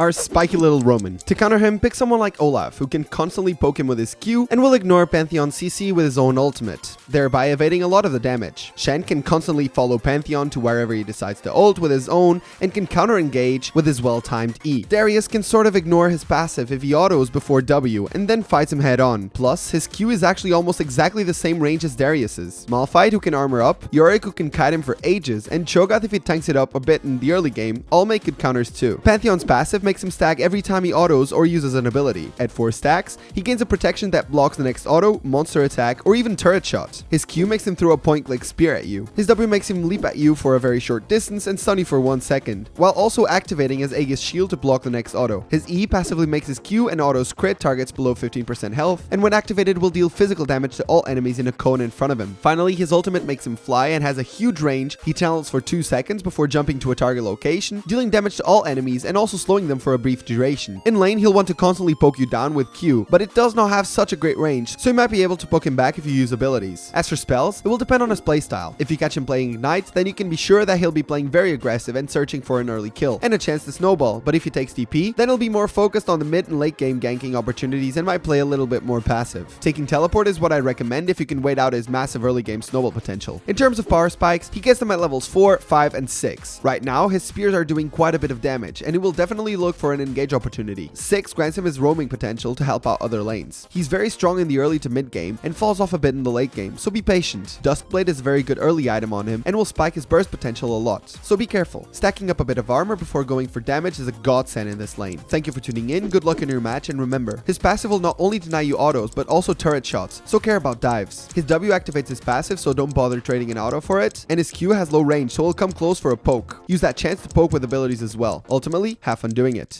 our spiky little Roman. To counter him, pick someone like Olaf, who can constantly poke him with his Q and will ignore Pantheon CC with his own ultimate, thereby evading a lot of the damage. Shen can constantly follow Pantheon to wherever he decides to ult with his own and can counter-engage with his well-timed E. Darius can sort of ignore his passive if he autos before W and then fights him head on. Plus, his Q is actually almost exactly the same range as Darius's. Malphite who can armor up, Yorick who can kite him for ages, and Cho'Gath if he tanks it up a bit in the early game, all make good counters too. Pantheon's passive makes him stack every time he autos or uses an ability. At 4 stacks, he gains a protection that blocks the next auto, monster attack, or even turret shot. His Q makes him throw a point-click spear at you. His W makes him leap at you for a very short distance and stun you for 1 second, while also activating his Aegis shield to block the next auto. His E passively makes his Q and autos crit targets below 15% health, and when activated will deal physical damage to all enemies in a cone in front of him. Finally, his ultimate makes him fly and has a huge range. He channels for 2 seconds before jumping to a target location, dealing damage to all enemies and also slowing them for a brief duration. In lane, he'll want to constantly poke you down with Q, but it does not have such a great range, so you might be able to poke him back if you use abilities. As for spells, it will depend on his playstyle. If you catch him playing Ignite, then you can be sure that he'll be playing very aggressive and searching for an early kill, and a chance to snowball, but if he takes TP, then he'll be more focused on the mid and late game ganking opportunities and might play a little bit more passive. Taking teleport is what I recommend if you can wait out his massive early game snowball potential. In terms of power spikes, he gets them at levels 4, 5, and 6. Right now, his spears are doing quite a bit of damage, and he will definitely look for an engage opportunity. 6 grants him his roaming potential to help out other lanes. He's very strong in the early to mid game, and falls off a bit in the late game, so be patient. Duskblade is a very good early item on him, and will spike his burst potential a lot, so be careful. Stacking up a bit of armor before going for damage is a godsend in this lane. Thank you for tuning in, good luck in your match, and remember, his passive will not only deny you autos, but also turret shots, so care about dives. His W activates his passive, so don't bother trading an auto for it, and his Q has low range, so he'll come close for a poke. Use that chance to poke with abilities as well. Ultimately, have fun doing it.